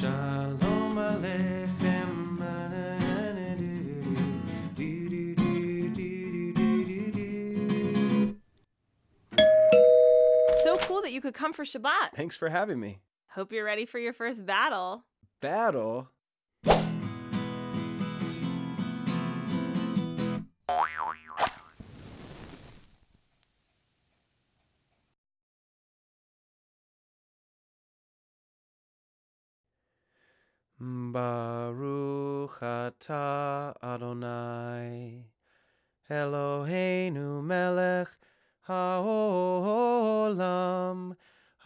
So cool that you could come for Shabbat. Thanks for having me. Hope you're ready for your first battle. Battle? Baruch atah Adonai Eloheinu melech haolam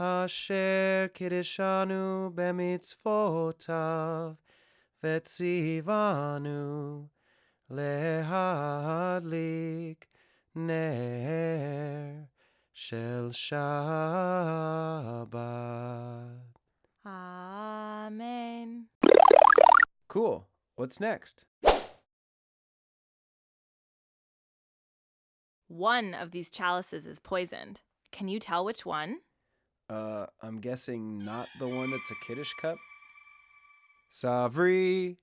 asher kiddushanu bemitzvotav vetzivanu lehadlik ner shel Shabbat. Cool. What's next? One of these chalices is poisoned. Can you tell which one? Uh, I'm guessing not the one that's a kiddish cup. Savri.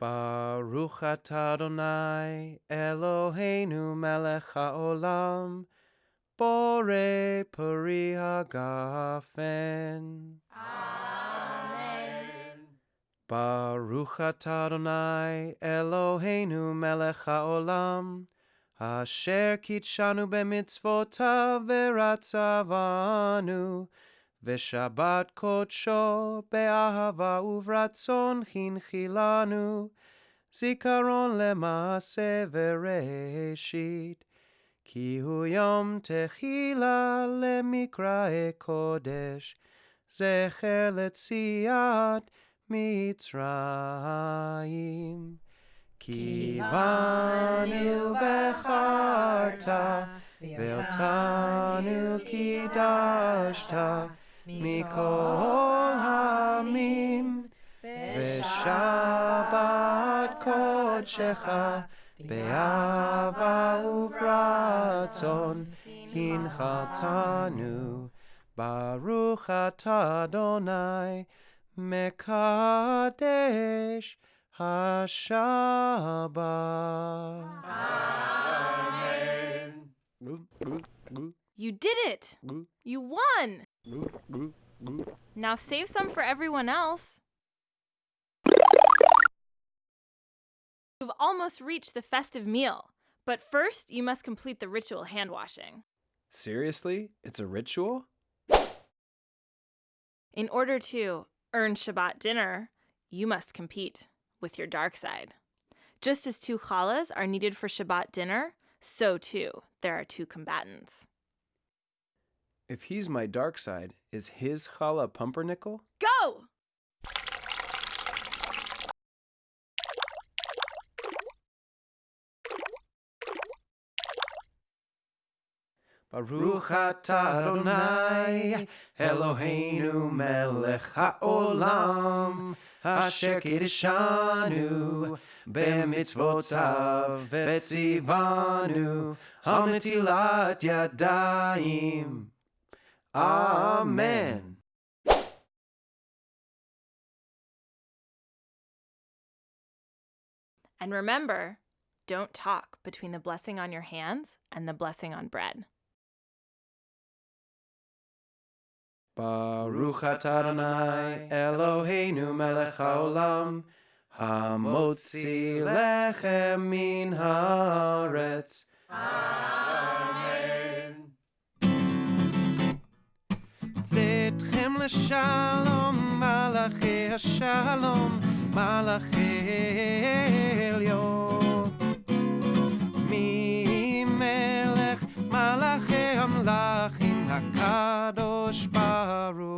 Baruch Adonai Eloheinu melech haolam Bore peri hagafen Baruch atah Adonai Eloheinu melech haolam. Asher kitshanu b'mitzvotav v'ratzavanu. V'shabbat kodsho be'ahava uvratzon chinchilanu. Zikaron lemase v'reshit. Ki hu yom techila lemikrae זכר לציאת מצרים. כי באנו בחרת, ואותנו קידשת מכל העמים, ושבת קודשך באהבה וברצון הנחתנו. Baruch atah Adonai Mekadesh Hashabbat. Amen. You did it! You won! Now save some for everyone else. You've almost reached the festive meal, but first you must complete the ritual hand washing. Seriously? It's a ritual? In order to earn Shabbat dinner, you must compete with your dark side. Just as two challahs are needed for Shabbat dinner, so too there are two combatants. If he's my dark side, is his challah pumpernickel? Go! Baruch atah Adonai Eloheinu melech haolam Asher b'mitzvotav yadayim. Amen. And remember, don't talk between the blessing on your hands and the blessing on bread. Baruch atah Adonai Eloheinu melech haolam Hamotzi lechem min haaretz. Amen. Tzitchem l'shalom malachi hashalom malachi elyon Mi melech malachi amlachim hakad sparrow.